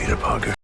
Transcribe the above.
Peter Parker.